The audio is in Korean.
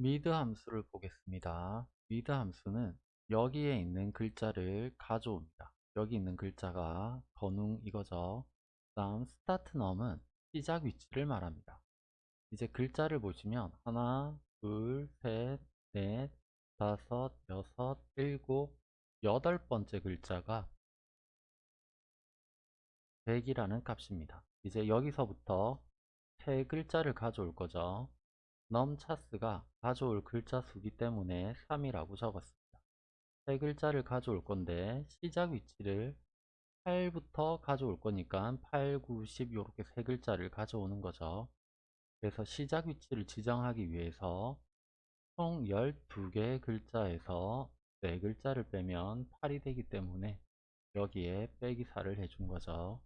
MID 함수를 보겠습니다. MID 함수는 여기에 있는 글자를 가져옵니다. 여기 있는 글자가 번웅 이거죠. 다음 start num은 시작 위치를 말합니다. 이제 글자를 보시면 하나, 둘, 셋, 넷, 다섯, 여섯, 일곱, 여덟 번째 글자가 100이라는 값입니다. 이제 여기서부터 세 글자를 가져올 거죠. 넘차스가 가져올 글자 수기 때문에 3이라고 적었습니다. 세 글자를 가져올 건데 시작 위치를 8부터 가져올 거니까 8, 9, 10 이렇게 세 글자를 가져오는 거죠. 그래서 시작 위치를 지정하기 위해서 총 12개의 글자에서 4글자를 빼면 8이 되기 때문에 여기에 빼기 4를 해준 거죠.